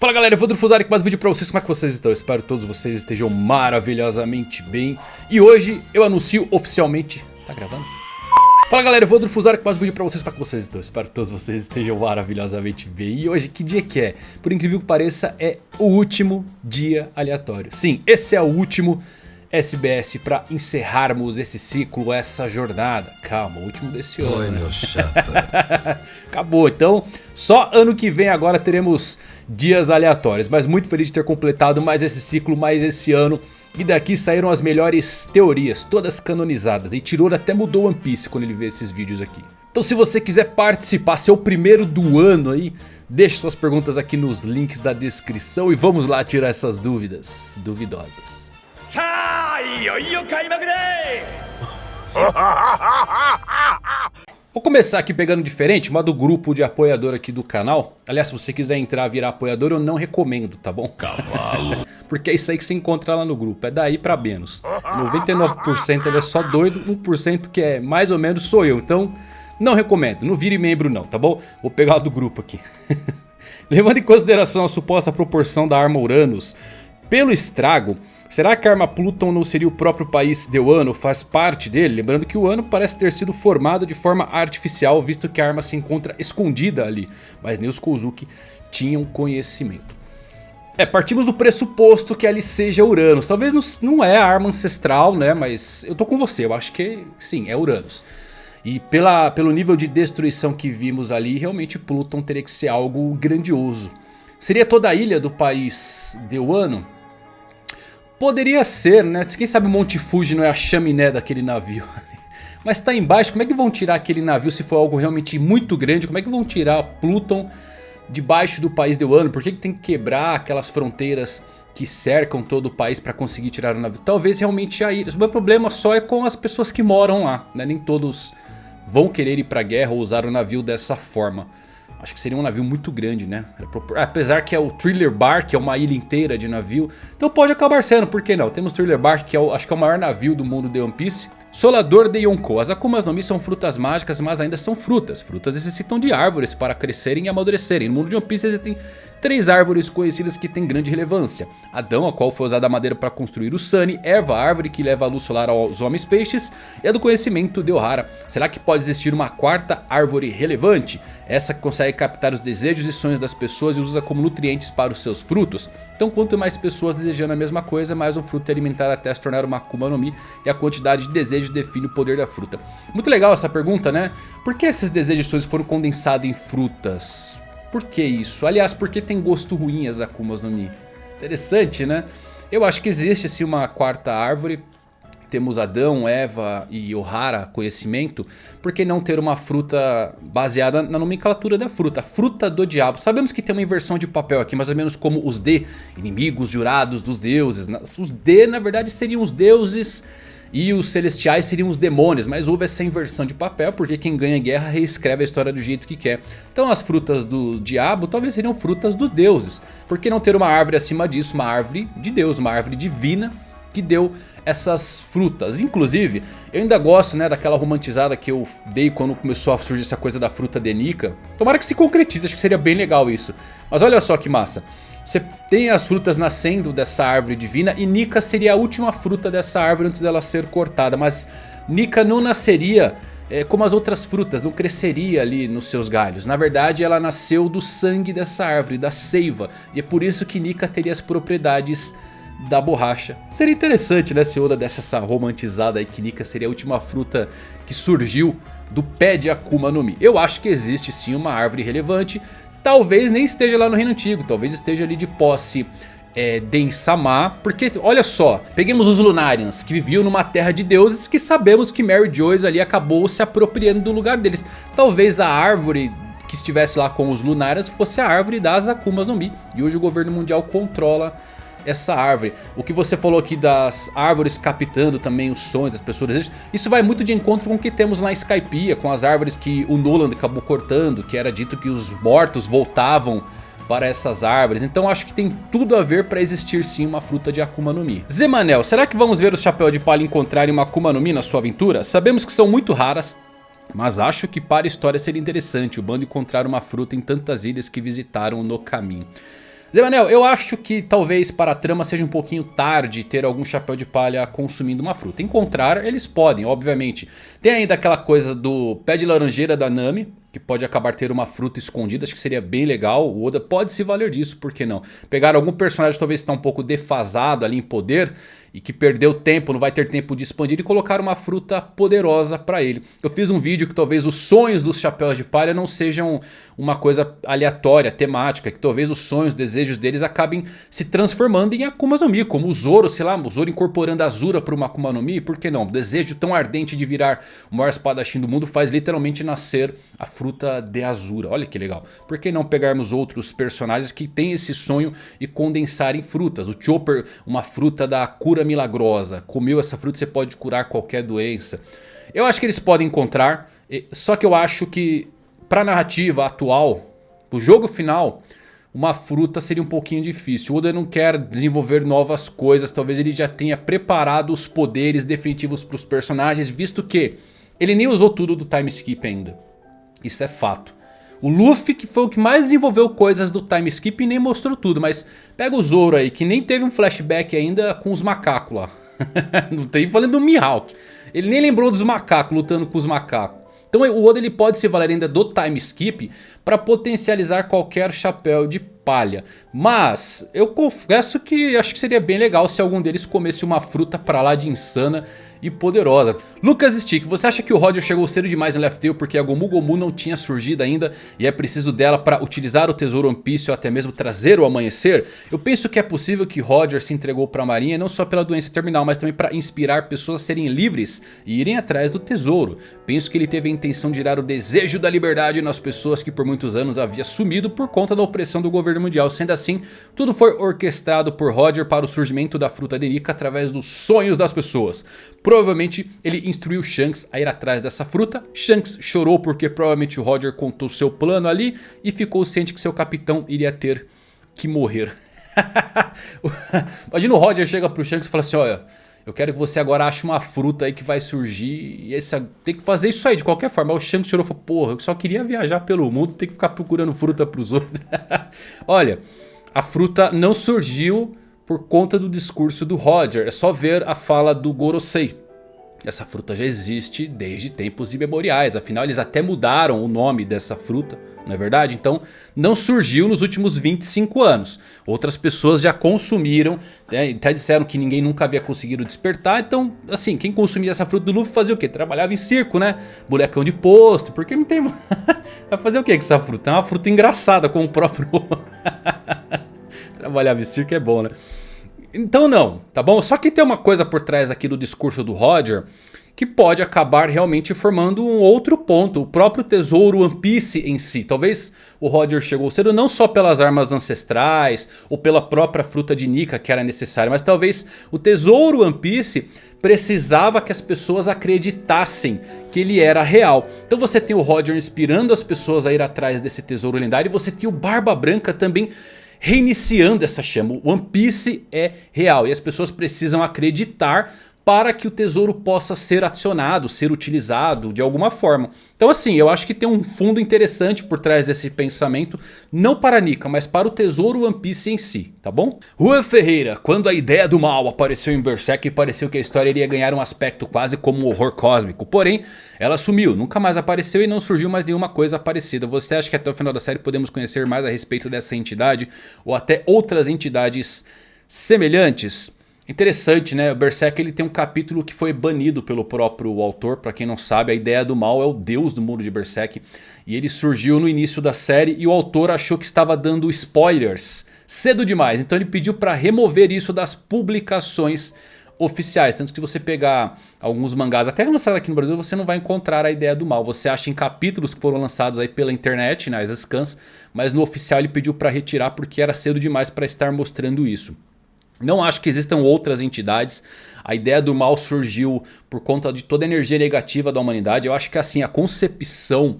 Fala galera, eu vou Fusari com mais um vídeo pra vocês, como é que vocês estão? Eu espero que todos vocês estejam maravilhosamente bem E hoje eu anuncio oficialmente... Tá gravando? Fala galera, eu vou Fusari com mais um vídeo pra vocês, como é que vocês estão? Eu espero que todos vocês estejam maravilhosamente bem E hoje, que dia que é? Por incrível que pareça, é o último dia aleatório Sim, esse é o último SBS para encerrarmos esse ciclo, essa jornada. Calma, o último desse ano. Oi, né? meu chapa. Acabou, então só ano que vem agora teremos dias aleatórios. Mas muito feliz de ter completado mais esse ciclo, mais esse ano. E daqui saíram as melhores teorias, todas canonizadas. E Tiror até mudou One Piece quando ele vê esses vídeos aqui. Então se você quiser participar, ser o primeiro do ano aí, deixe suas perguntas aqui nos links da descrição. E vamos lá tirar essas dúvidas duvidosas. Vou começar aqui pegando diferente, uma do grupo de apoiador aqui do canal. Aliás, se você quiser entrar virar apoiador, eu não recomendo, tá bom? Cavalo. Porque é isso aí que você encontra lá no grupo, é daí pra menos. 99% ele é só doido, 1% que é mais ou menos sou eu. Então, não recomendo, não vire membro não, tá bom? Vou pegar do grupo aqui. Levando em consideração a suposta proporção da arma Uranus pelo estrago, será que a arma Pluton não seria o próprio país de Wano, faz parte dele? Lembrando que o Wano parece ter sido formado de forma artificial, visto que a arma se encontra escondida ali. Mas nem os Kozuki tinham conhecimento. É, partimos do pressuposto que ali seja Uranus. Talvez não, não é a arma ancestral, né? Mas eu tô com você, eu acho que sim, é Uranus. E pela, pelo nível de destruição que vimos ali, realmente Pluton teria que ser algo grandioso. Seria toda a ilha do país de Wano? Poderia ser, né? Quem sabe o Monte Fuji não é a chaminé daquele navio. Mas está embaixo, como é que vão tirar aquele navio se for algo realmente muito grande? Como é que vão tirar Pluton debaixo do país de Wano? Por que, que tem que quebrar aquelas fronteiras que cercam todo o país para conseguir tirar o navio? Talvez realmente a ilha. O meu problema só é com as pessoas que moram lá. Né? Nem todos vão querer ir para guerra ou usar o navio dessa forma. Acho que seria um navio muito grande, né? Apesar que é o Thriller Bar, que é uma ilha inteira de navio. Então pode acabar sendo, por que não? Temos Thriller Bar, que é o, acho que é o maior navio do mundo de One Piece. Solador de Yonkou. As Akumas no Mi são frutas mágicas, mas ainda são frutas. Frutas necessitam de árvores para crescerem e amadurecerem. No mundo de One Piece existem três árvores conhecidas que têm grande relevância. Adão, a qual foi usada a madeira para construir o Sunny. Eva, a árvore que leva a luz solar aos homens peixes. E a do conhecimento de Ohara. Será que pode existir uma quarta árvore relevante? Essa que consegue captar os desejos e sonhos das pessoas e usa como nutrientes para os seus frutos. Então quanto mais pessoas desejando a mesma coisa, mais um fruto é alimentar até se tornar uma Akuma no Mi. E a quantidade de desejos define o poder da fruta. Muito legal essa pergunta, né? Por que esses desejos e sonhos foram condensados em frutas? Por que isso? Aliás, por que tem gosto ruim as Akumas no Mi? Interessante, né? Eu acho que existe assim uma quarta árvore temos Adão, Eva e Ohara, conhecimento, por que não ter uma fruta baseada na nomenclatura da fruta? Fruta do diabo. Sabemos que tem uma inversão de papel aqui, mais ou menos como os D, inimigos jurados dos deuses. Os D na verdade seriam os deuses e os celestiais seriam os demônios, mas houve essa inversão de papel porque quem ganha guerra reescreve a história do jeito que quer. Então as frutas do diabo talvez seriam frutas dos deuses. Por que não ter uma árvore acima disso, uma árvore de Deus, uma árvore divina que deu essas frutas. Inclusive, eu ainda gosto né, daquela romantizada que eu dei quando começou a surgir essa coisa da fruta de Nika. Tomara que se concretize, acho que seria bem legal isso. Mas olha só que massa. Você tem as frutas nascendo dessa árvore divina e Nika seria a última fruta dessa árvore antes dela ser cortada. Mas Nika não nasceria é, como as outras frutas, não cresceria ali nos seus galhos. Na verdade ela nasceu do sangue dessa árvore, da seiva. E é por isso que Nika teria as propriedades da borracha. Seria interessante né, se Oda desse essa romantizada aí que Nika seria a última fruta que surgiu do pé de Akuma no Mi. Eu acho que existe sim uma árvore relevante. Talvez nem esteja lá no Reino Antigo, talvez esteja ali de posse é, Densama, porque olha só, peguemos os Lunarians que viviam numa terra de deuses que sabemos que Mary Joyce ali acabou se apropriando do lugar deles. Talvez a árvore que estivesse lá com os Lunarians fosse a árvore das Akumas no Mi e hoje o governo mundial controla essa árvore. O que você falou aqui das árvores captando também os sonhos das pessoas. Isso vai muito de encontro com o que temos na Skypiea. Com as árvores que o Nolan acabou cortando. Que era dito que os mortos voltavam para essas árvores. Então acho que tem tudo a ver para existir sim uma fruta de Akuma no Mi. Zemanel, será que vamos ver os Chapéu de Palha encontrarem uma Akuma no Mi na sua aventura? Sabemos que são muito raras. Mas acho que para a história seria interessante o bando encontrar uma fruta em tantas ilhas que visitaram no caminho. Zé Manel, eu acho que talvez para a trama seja um pouquinho tarde ter algum chapéu de palha consumindo uma fruta. Encontrar eles podem, obviamente. Tem ainda aquela coisa do pé de laranjeira da Nami, que pode acabar ter uma fruta escondida, acho que seria bem legal. O Oda pode se valer disso, por que não? Pegar algum personagem talvez está um pouco defasado ali em poder e que perdeu tempo, não vai ter tempo de expandir e colocar uma fruta poderosa para ele. Eu fiz um vídeo que talvez os sonhos dos chapéus de palha não sejam uma coisa aleatória, temática, que talvez os sonhos, os desejos deles acabem se transformando em Akuma no Mi, como o Zoro, sei lá, o Zoro incorporando a Azura para uma Akuma no Mi, por que não? O desejo tão ardente de virar o maior espadachim do mundo faz literalmente nascer a fruta de Azura, olha que legal. Por que não pegarmos outros personagens que têm esse sonho e condensar em frutas? O Chopper, uma fruta da cura cura milagrosa. Comeu essa fruta você pode curar qualquer doença. Eu acho que eles podem encontrar. Só que eu acho que para a narrativa atual, o jogo final, uma fruta seria um pouquinho difícil. O Oda não quer desenvolver novas coisas. Talvez ele já tenha preparado os poderes definitivos para os personagens. Visto que ele nem usou tudo do time skip ainda. Isso é fato. O Luffy que foi o que mais desenvolveu coisas do time skip e nem mostrou tudo. Mas pega o Zoro aí que nem teve um flashback ainda com os macacos lá. Não tem falando do Mihawk. Ele nem lembrou dos macacos lutando com os macacos. Então o Oda ele pode se valer ainda do time skip para potencializar qualquer chapéu de palha. Mas eu confesso que acho que seria bem legal se algum deles comesse uma fruta pra lá de insana e poderosa. Lucas Stick, você acha que o Roger chegou cedo demais em Left Tail porque a Gomu Gomu não tinha surgido ainda e é preciso dela para utilizar o tesouro One Piece ou até mesmo trazer o amanhecer? Eu penso que é possível que Roger se entregou para a marinha não só pela doença terminal, mas também para inspirar pessoas a serem livres e irem atrás do tesouro. Penso que ele teve a intenção de gerar o desejo da liberdade nas pessoas que por muitos anos havia sumido por conta da opressão do governo mundial. Sendo assim, tudo foi orquestrado por Roger para o surgimento da fruta de Nika através dos sonhos das pessoas. Provavelmente ele instruiu Shanks a ir atrás dessa fruta. Shanks chorou porque provavelmente o Roger contou seu plano ali. E ficou ciente que seu capitão iria ter que morrer. Imagina o Roger chega pro Shanks e fala assim, olha... Eu quero que você agora ache uma fruta aí que vai surgir. E esse, tem que fazer isso aí de qualquer forma. o Shanks chorou e falou: Porra, eu só queria viajar pelo mundo. Tem que ficar procurando fruta pros outros. Olha, a fruta não surgiu por conta do discurso do Roger. É só ver a fala do Gorosei. Essa fruta já existe desde tempos imemoriais. Afinal, eles até mudaram o nome dessa fruta, não é verdade? Então, não surgiu nos últimos 25 anos. Outras pessoas já consumiram, né? até disseram que ninguém nunca havia conseguido despertar. Então, assim, quem consumia essa fruta do Luffy fazia o quê? Trabalhava em circo, né? Bolecão de posto, porque não tem... Vai fazer o quê com essa fruta? É uma fruta engraçada, com o próprio... Trabalhava em circo é bom, né? Então não, tá bom? Só que tem uma coisa por trás aqui do discurso do Roger que pode acabar realmente formando um outro ponto. O próprio tesouro One Piece em si. Talvez o Roger chegou cedo não só pelas armas ancestrais ou pela própria fruta de Nika que era necessária. Mas talvez o tesouro One Piece precisava que as pessoas acreditassem que ele era real. Então você tem o Roger inspirando as pessoas a ir atrás desse tesouro lendário. E você tem o Barba Branca também reiniciando essa chama. O One Piece é real e as pessoas precisam acreditar para que o tesouro possa ser acionado, ser utilizado de alguma forma. Então assim, eu acho que tem um fundo interessante por trás desse pensamento, não para a Nika, mas para o tesouro One Piece em si, tá bom? Juan Ferreira, quando a ideia do mal apareceu em Berserk, pareceu que a história iria ganhar um aspecto quase como um horror cósmico, porém, ela sumiu, nunca mais apareceu e não surgiu mais nenhuma coisa parecida. Você acha que até o final da série podemos conhecer mais a respeito dessa entidade ou até outras entidades semelhantes? Interessante, né? O Berserk ele tem um capítulo que foi banido pelo próprio autor. Para quem não sabe, a ideia do mal é o deus do mundo de Berserk. E ele surgiu no início da série e o autor achou que estava dando spoilers cedo demais. Então ele pediu para remover isso das publicações oficiais. Tanto que se você pegar alguns mangás até lançados aqui no Brasil, você não vai encontrar a ideia do mal. Você acha em capítulos que foram lançados aí pela internet, nas scans. Mas no oficial ele pediu para retirar porque era cedo demais para estar mostrando isso. Não acho que existam outras entidades. A ideia do mal surgiu por conta de toda a energia negativa da humanidade. Eu acho que assim a concepção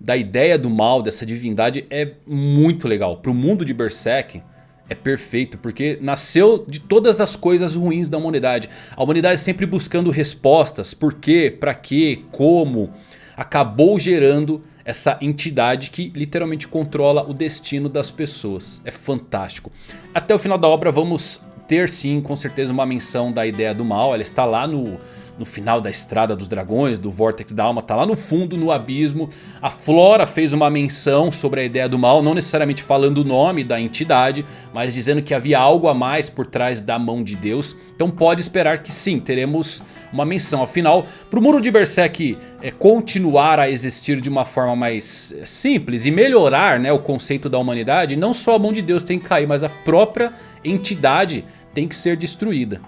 da ideia do mal, dessa divindade é muito legal. Para o mundo de Berserk é perfeito, porque nasceu de todas as coisas ruins da humanidade. A humanidade sempre buscando respostas, por quê, para quê, como. Acabou gerando essa entidade que literalmente controla o destino das pessoas. É fantástico. Até o final da obra vamos ter sim, com certeza, uma menção da ideia do mal. Ela está lá no no final da Estrada dos Dragões, do Vortex da Alma, tá lá no fundo, no abismo. A Flora fez uma menção sobre a ideia do mal, não necessariamente falando o nome da entidade, mas dizendo que havia algo a mais por trás da mão de Deus. Então pode esperar que sim, teremos uma menção. Afinal, para o Muro de Berserk é, continuar a existir de uma forma mais é, simples e melhorar né, o conceito da humanidade, não só a mão de Deus tem que cair, mas a própria entidade tem que ser destruída.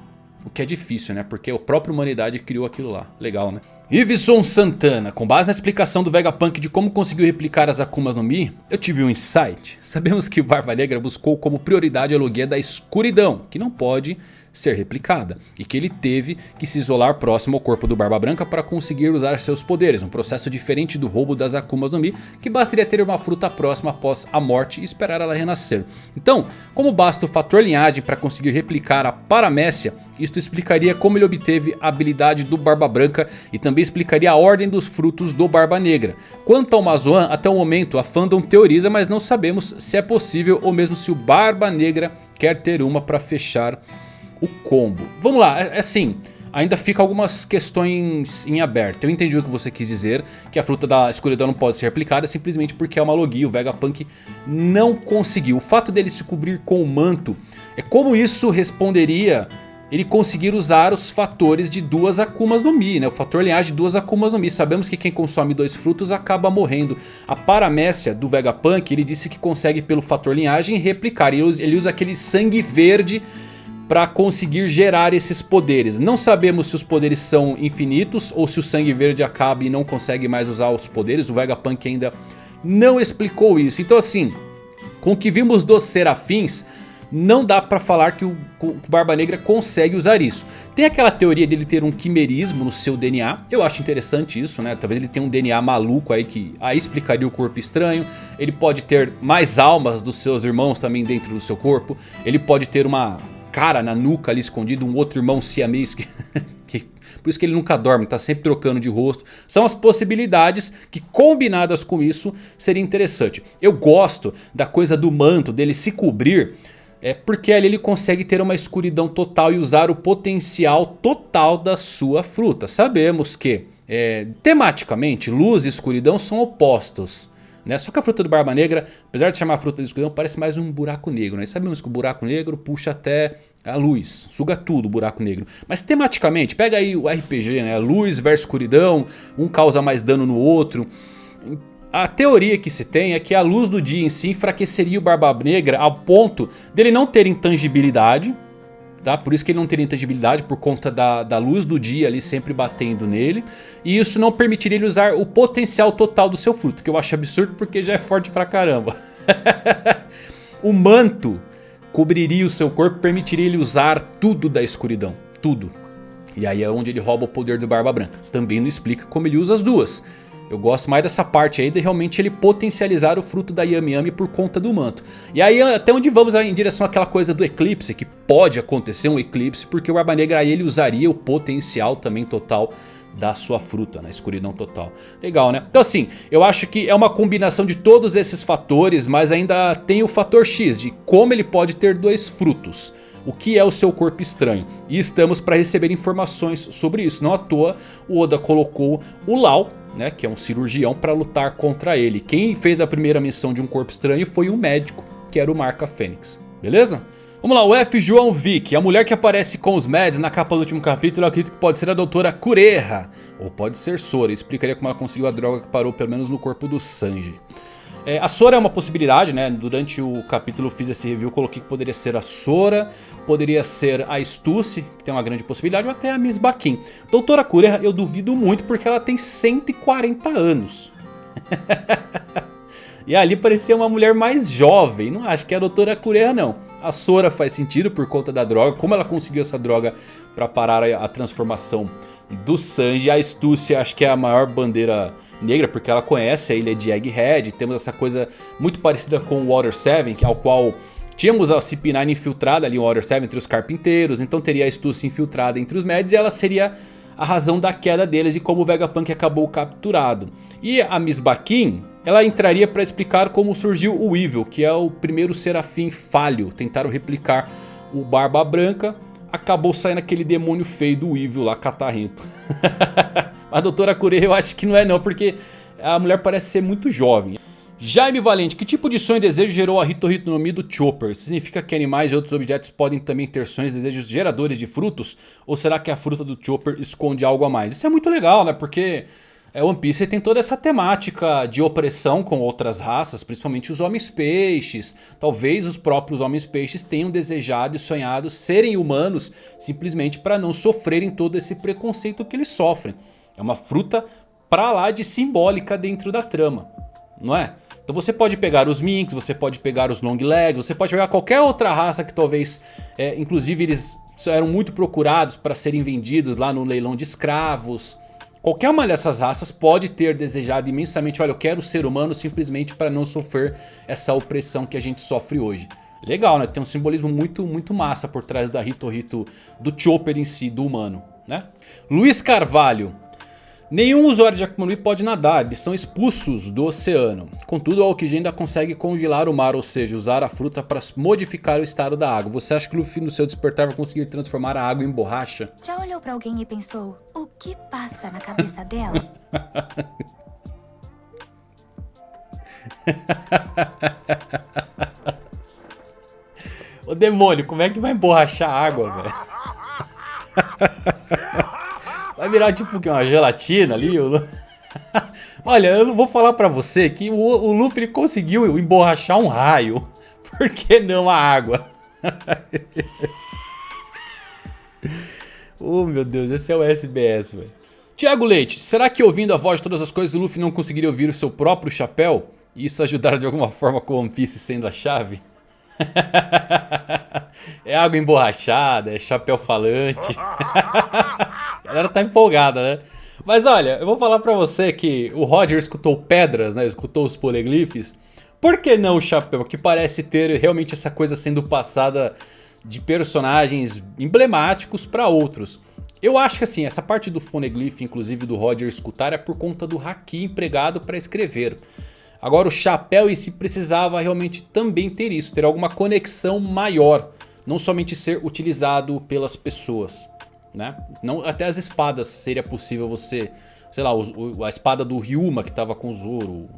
O que é difícil, né? Porque a própria humanidade criou aquilo lá. Legal, né? Iveson Santana, com base na explicação do Vegapunk de como conseguiu replicar as Akumas no Mi, eu tive um insight. Sabemos que o Barba Negra buscou como prioridade a Logia da escuridão, que não pode ser replicada. E que ele teve que se isolar próximo ao corpo do Barba Branca para conseguir usar seus poderes. Um processo diferente do roubo das Akumas no Mi, que bastaria ter uma fruta próxima após a morte e esperar ela renascer. Então, como basta o fator linhagem para conseguir replicar a Paramécia, isto explicaria como ele obteve a habilidade do Barba Branca e também explicaria a ordem dos frutos do Barba Negra. Quanto ao Mazoan, até o momento a fandom teoriza, mas não sabemos se é possível ou mesmo se o Barba Negra quer ter uma para fechar o combo. Vamos lá, é, é assim... Ainda fica algumas questões em aberto. Eu entendi o que você quis dizer, que a fruta da escuridão não pode ser replicada simplesmente porque é uma logia. O Vegapunk não conseguiu. O fato dele se cobrir com o manto, é como isso responderia ele conseguir usar os fatores de duas Akumas no Mi, né? O fator linhagem de duas Akumas no Mi. Sabemos que quem consome dois frutos acaba morrendo. A paramécia do Vegapunk, ele disse que consegue pelo fator linhagem replicar. Ele usa, ele usa aquele sangue verde para conseguir gerar esses poderes. Não sabemos se os poderes são infinitos ou se o sangue verde acaba e não consegue mais usar os poderes. O Vegapunk ainda não explicou isso. Então assim, com o que vimos dos serafins, não dá pra falar que o, o Barba Negra consegue usar isso. Tem aquela teoria dele ter um quimerismo no seu DNA. Eu acho interessante isso, né? Talvez ele tenha um DNA maluco aí que aí explicaria o corpo estranho. Ele pode ter mais almas dos seus irmãos também dentro do seu corpo. Ele pode ter uma cara na nuca ali escondido, um outro irmão siamês que, por isso que ele nunca dorme, está sempre trocando de rosto. São as possibilidades que combinadas com isso seria interessante. Eu gosto da coisa do manto, dele se cobrir, é porque ali ele consegue ter uma escuridão total e usar o potencial total da sua fruta. Sabemos que é, tematicamente luz e escuridão são opostos. Né? Só que a fruta do Barba Negra, apesar de chamar fruta de escuridão, parece mais um buraco negro. Né? sabemos que o buraco negro puxa até a luz, suga tudo o buraco negro. Mas tematicamente, pega aí o RPG, né? luz versus escuridão, um causa mais dano no outro. A teoria que se tem é que a luz do dia em si enfraqueceria o Barba Negra ao ponto dele não ter intangibilidade, Tá? Por isso que ele não teria intangibilidade por conta da, da luz do dia ali sempre batendo nele. E isso não permitiria ele usar o potencial total do seu fruto, que eu acho absurdo porque já é forte pra caramba. o manto cobriria o seu corpo, permitiria ele usar tudo da escuridão, tudo. E aí é onde ele rouba o poder do Barba Branca. Também não explica como ele usa as duas. Eu gosto mais dessa parte aí de realmente ele potencializar o fruto da Yami Yami por conta do manto. E aí até onde vamos em direção àquela coisa do eclipse, que pode acontecer um eclipse, porque o Barba Negra aí ele usaria o potencial também total da sua fruta, na né? escuridão total. Legal, né? Então assim, eu acho que é uma combinação de todos esses fatores, mas ainda tem o fator X de como ele pode ter dois frutos. O que é o seu corpo estranho? E estamos para receber informações sobre isso. Não à toa o Oda colocou o Lau né, que é um cirurgião, para lutar contra ele. Quem fez a primeira missão de um corpo estranho foi um médico, que era o Marca Fênix. Beleza? Vamos lá, o F. João Vick, a mulher que aparece com os Mads na capa do último capítulo, eu acredito que pode ser a doutora Kureha, ou pode ser Sora, explicaria como ela conseguiu a droga que parou pelo menos no corpo do Sanji. É, a Sora é uma possibilidade, né? Durante o capítulo fiz esse review, coloquei que poderia ser a Sora, poderia ser a Stussy, que tem uma grande possibilidade, ou até a Miss Baquin. Doutora Kureha eu duvido muito porque ela tem 140 anos. e ali parecia uma mulher mais jovem, não acho que é a Doutora Kureha não. A Sora faz sentido por conta da droga, como ela conseguiu essa droga para parar a transformação do Sanji. A Stussy acho que é a maior bandeira negra, porque ela conhece a ilha de Egghead. Temos essa coisa muito parecida com o Water 7, ao qual tínhamos a CP9 infiltrada ali em Water 7 entre os carpinteiros. Então teria a Stussy infiltrada entre os Mads e ela seria a razão da queda deles e como o Vegapunk acabou capturado. E a Miss Baquin, ela entraria para explicar como surgiu o Evil, que é o primeiro serafim falho. Tentaram replicar o Barba Branca, acabou saindo aquele demônio feio do Evil lá, catarrento. Mas doutora Curei eu acho que não é não, porque a mulher parece ser muito jovem. Jaime Valente, que tipo de sonho e desejo gerou a Hito Hito no Mi do Chopper? Significa que animais e outros objetos podem também ter sonhos e desejos geradores de frutos? Ou será que a fruta do Chopper esconde algo a mais? Isso é muito legal, né? Porque é, One Piece tem toda essa temática de opressão com outras raças, principalmente os homens-peixes. Talvez os próprios homens-peixes tenham desejado e sonhado serem humanos simplesmente para não sofrerem todo esse preconceito que eles sofrem. É uma fruta pra lá de simbólica dentro da trama, não é? Então você pode pegar os Minks, você pode pegar os Long Legs, você pode pegar qualquer outra raça que talvez, é, inclusive eles eram muito procurados para serem vendidos lá no leilão de escravos. Qualquer uma dessas raças pode ter desejado imensamente, olha eu quero ser humano simplesmente para não sofrer essa opressão que a gente sofre hoje. Legal né, tem um simbolismo muito muito massa por trás da Hito Hito, do Chopper em si, do humano. Né? Luiz Carvalho, Nenhum usuário de Akuma no Mi pode nadar, eles são expulsos do oceano. Contudo, a Aokiji ainda consegue congelar o mar, ou seja, usar a fruta para modificar o estado da água. Você acha que Luffy no seu despertar vai conseguir transformar a água em borracha? Já olhou para alguém e pensou, o que passa na cabeça dela? Ô demônio, como é que vai emborrachar a água, velho? Vai virar tipo uma gelatina ali. Olha, eu não vou falar pra você que o, o Luffy conseguiu emborrachar um raio. Por que não a água? oh meu Deus, esse é o SBS, velho. Tiago Leite, será que ouvindo a voz de todas as coisas o Luffy não conseguiria ouvir o seu próprio chapéu? E isso ajudar de alguma forma com o One Piece sendo a chave? é água emborrachada, é chapéu falante. a galera tá empolgada, né? Mas olha, eu vou falar pra você que o Roger escutou pedras, né? Escutou os poliglifes. Por que não o chapéu? Que parece ter realmente essa coisa sendo passada de personagens emblemáticos para outros. Eu acho que assim, essa parte do poneglyph, inclusive do Roger escutar, é por conta do haki empregado para escrever. Agora o chapéu em si precisava realmente também ter isso, ter alguma conexão maior. Não somente ser utilizado pelas pessoas. Né? Não, até as espadas seria possível você... Sei lá, a espada do Ryuma que estava com o Zoro.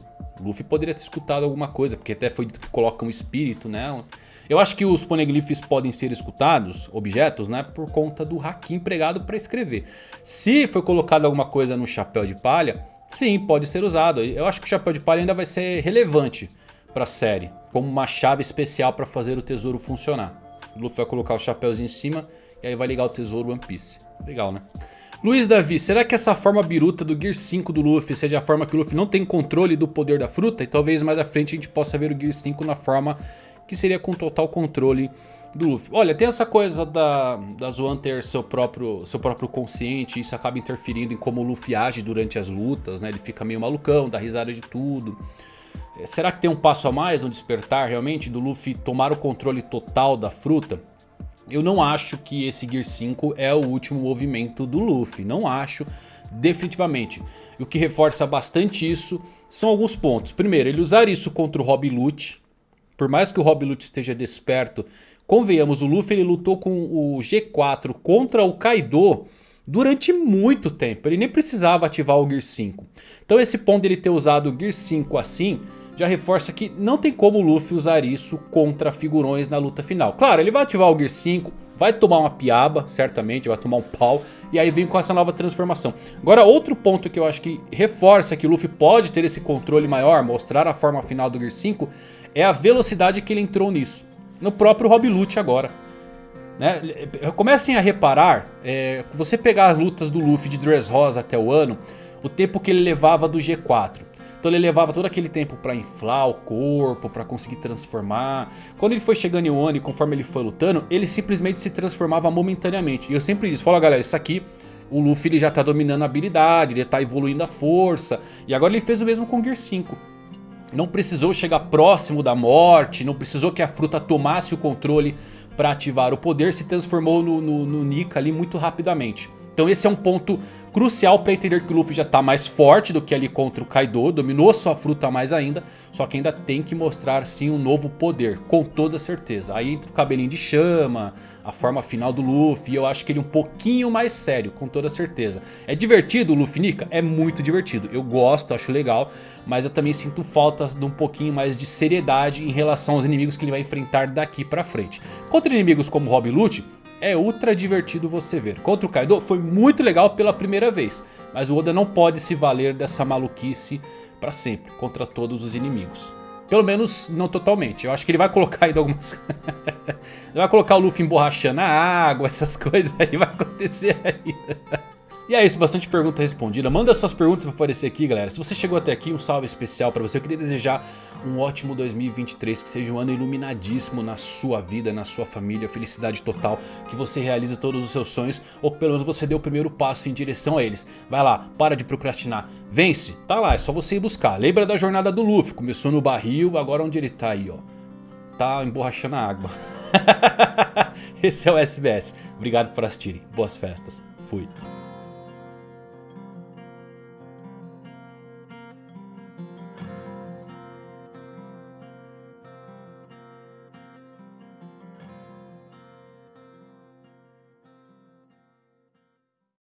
O Luffy poderia ter escutado alguma coisa, porque até foi dito que coloca um espírito nela. Eu acho que os poneglyphs podem ser escutados, objetos, né, por conta do haki empregado para escrever. Se foi colocado alguma coisa no chapéu de palha, Sim, pode ser usado. Eu acho que o Chapéu de Palha ainda vai ser relevante para a série. Como uma chave especial para fazer o tesouro funcionar. O Luffy vai colocar os chapéus em cima e aí vai ligar o tesouro One Piece. Legal, né? Luiz Davi, será que essa forma biruta do Gear 5 do Luffy seja a forma que o Luffy não tem controle do poder da fruta? E talvez mais à frente a gente possa ver o Gear 5 na forma que seria com total controle do Luffy. Olha, tem essa coisa da, da Zoan ter seu próprio, seu próprio consciente, isso acaba interferindo em como o Luffy age durante as lutas, né? Ele fica meio malucão, dá risada de tudo. É, será que tem um passo a mais no despertar realmente do Luffy tomar o controle total da fruta? Eu não acho que esse Gear 5 é o último movimento do Luffy, não acho definitivamente. E o que reforça bastante isso são alguns pontos. Primeiro, ele usar isso contra o Rob Lute. Por mais que o Rob Lute esteja desperto Convenhamos, o Luffy ele lutou com o G4 contra o Kaido durante muito tempo. Ele nem precisava ativar o Gear 5. Então esse ponto dele ter usado o Gear 5 assim já reforça que não tem como o Luffy usar isso contra figurões na luta final. Claro, ele vai ativar o Gear 5, vai tomar uma piaba, certamente, vai tomar um pau, e aí vem com essa nova transformação. Agora, outro ponto que eu acho que reforça que o Luffy pode ter esse controle maior, mostrar a forma final do Gear 5, é a velocidade que ele entrou nisso no próprio Rob Lute agora. Né? Comecem a reparar, é, você pegar as lutas do Luffy de Dressrosa até o ano, o tempo que ele levava do G4. Então ele levava todo aquele tempo para inflar o corpo, para conseguir transformar. Quando ele foi chegando em Wano e conforme ele foi lutando, ele simplesmente se transformava momentaneamente. E eu sempre disse, fala galera, isso aqui o Luffy ele já tá dominando a habilidade, ele tá evoluindo a força. E agora ele fez o mesmo com o Gear 5. Não precisou chegar próximo da morte, não precisou que a fruta tomasse o controle para ativar o poder, se transformou no, no, no Nika ali muito rapidamente. Então esse é um ponto crucial para entender que o Luffy já está mais forte do que ali contra o Kaido. Dominou sua fruta mais ainda. Só que ainda tem que mostrar sim um novo poder. Com toda certeza. Aí entra o cabelinho de chama. A forma final do Luffy. Eu acho que ele é um pouquinho mais sério. Com toda certeza. É divertido o Luffy Nika? É muito divertido. Eu gosto, acho legal. Mas eu também sinto falta de um pouquinho mais de seriedade em relação aos inimigos que ele vai enfrentar daqui para frente. Contra inimigos como Rob Lute é ultra divertido você ver. Contra o Kaido foi muito legal pela primeira vez, mas o Oda não pode se valer dessa maluquice para sempre, contra todos os inimigos. Pelo menos não totalmente, eu acho que ele vai colocar ainda algumas... ele vai colocar o Luffy emborrachando a água, essas coisas aí vai acontecer ainda. E é isso, bastante pergunta respondida. Manda suas perguntas pra aparecer aqui, galera. Se você chegou até aqui, um salve especial pra você. Eu queria desejar um ótimo 2023, que seja um ano iluminadíssimo na sua vida, na sua família, felicidade total, que você realize todos os seus sonhos, ou que pelo menos você dê o primeiro passo em direção a eles. Vai lá, para de procrastinar, vence, tá lá, é só você ir buscar. Lembra da jornada do Luffy, começou no barril, agora onde ele tá aí, ó. Tá emborrachando a água. Esse é o SBS. Obrigado por assistirem. Boas festas. Fui.